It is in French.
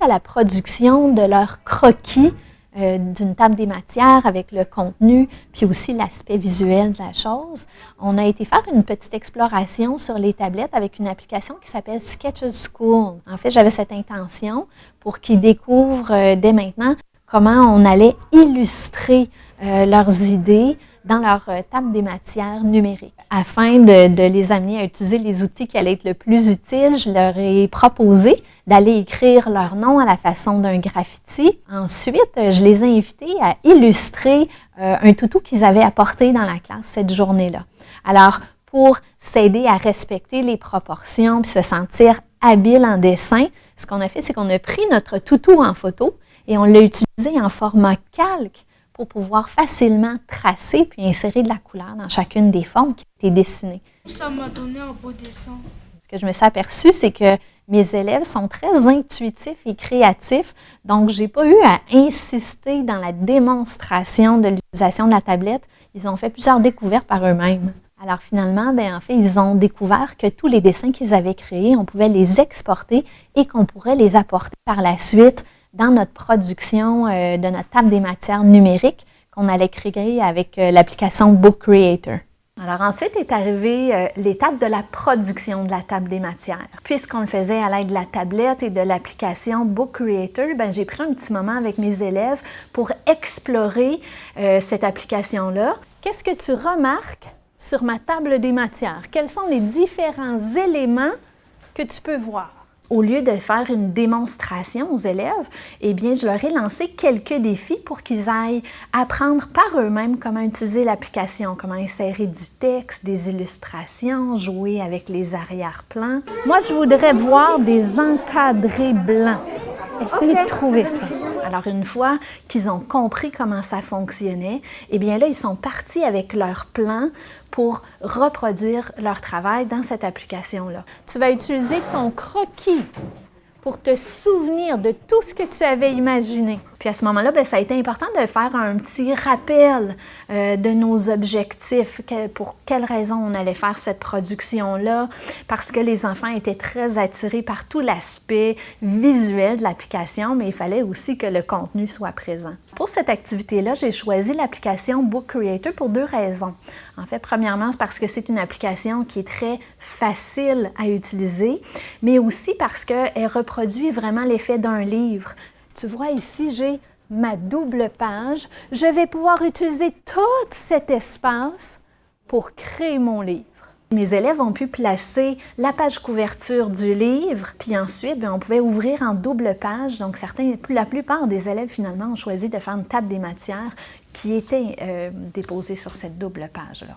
à la production de leur croquis euh, d'une table des matières avec le contenu, puis aussi l'aspect visuel de la chose. On a été faire une petite exploration sur les tablettes avec une application qui s'appelle Sketches School. En fait, j'avais cette intention pour qu'ils découvrent euh, dès maintenant comment on allait illustrer euh, leurs idées dans leur table des matières numériques. Afin de, les amener à utiliser les outils qui allaient être le plus utiles, je leur ai proposé d'aller écrire leur nom à la façon d'un graffiti. Ensuite, je les ai invités à illustrer euh, un toutou qu'ils avaient apporté dans la classe cette journée-là. Alors, pour s'aider à respecter les proportions et se sentir habile en dessin, ce qu'on a fait, c'est qu'on a pris notre toutou en photo et on l'a utilisé en format calque pour pouvoir facilement tracer puis insérer de la couleur dans chacune des formes qui étaient dessinées. Ça m'a donné un beau dessin. Ce que je me suis aperçue, c'est que mes élèves sont très intuitifs et créatifs, donc je n'ai pas eu à insister dans la démonstration de l'utilisation de la tablette. Ils ont fait plusieurs découvertes par eux-mêmes. Alors finalement, ben, en fait, ils ont découvert que tous les dessins qu'ils avaient créés, on pouvait les exporter et qu'on pourrait les apporter par la suite dans notre production euh, de notre table des matières numériques qu'on allait créer avec euh, l'application Book Creator. Alors ensuite est arrivée euh, l'étape de la production de la table des matières. Puisqu'on le faisait à l'aide de la tablette et de l'application Book Creator, ben, j'ai pris un petit moment avec mes élèves pour explorer cette application-là. Qu'est-ce que tu remarques sur ma table des matières? Quels sont les différents éléments que tu peux voir? Au lieu de faire une démonstration aux élèves, eh bien, je leur ai lancé quelques défis pour qu'ils aillent apprendre par eux-mêmes comment utiliser l'application, comment insérer du texte, des illustrations, jouer avec les arrière-plans. Moi, je voudrais voir des encadrés blancs. Essayez de trouver ça. Alors, une fois qu'ils ont compris comment ça fonctionnait, eh bien là, ils sont partis avec leur plan pour reproduire leur travail dans cette application-là. Tu vas utiliser ton croquis pour te souvenir de tout ce que tu avais imaginé. Puis à ce moment-là, ben, ça a été important de faire un petit rappel euh, de nos objectifs, pour quelles raisons on allait faire cette production-là, parce que les enfants étaient très attirés par tout l'aspect visuel de l'application, mais il fallait aussi que le contenu soit présent. Pour cette activité-là, j'ai choisi l'application Book Creator pour deux raisons. En fait, premièrement, c'est parce que c'est une application qui est très facile à utiliser, mais aussi parce qu'elle reproduit vraiment l'effet d'un livre. Tu vois ici, j'ai ma double page. Je vais pouvoir utiliser tout cet espace pour créer mon livre. Mes élèves ont pu placer la page couverture du livre, puis ensuite, ben, on pouvait ouvrir en double page. Donc, certains, la plupart des élèves, finalement, ont choisi de faire une table des matières qui était euh, déposée sur cette double page-là.